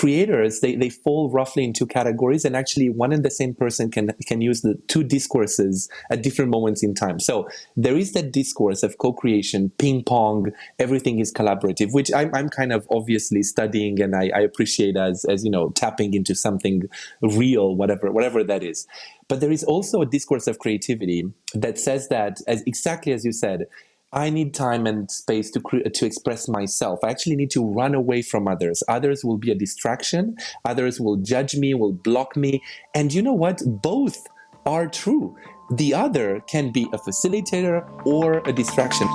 creators they, they fall roughly in two categories and actually one and the same person can can use the two discourses at different moments in time. So there is that discourse of co-creation ping pong everything is collaborative which i'm, I'm kind of obviously studying and I, I appreciate as as you know tapping into something real whatever whatever that is. But there is also a discourse of creativity that says that as exactly as you said I need time and space to to express myself. I actually need to run away from others. Others will be a distraction. Others will judge me, will block me. And you know what? Both are true. The other can be a facilitator or a distraction.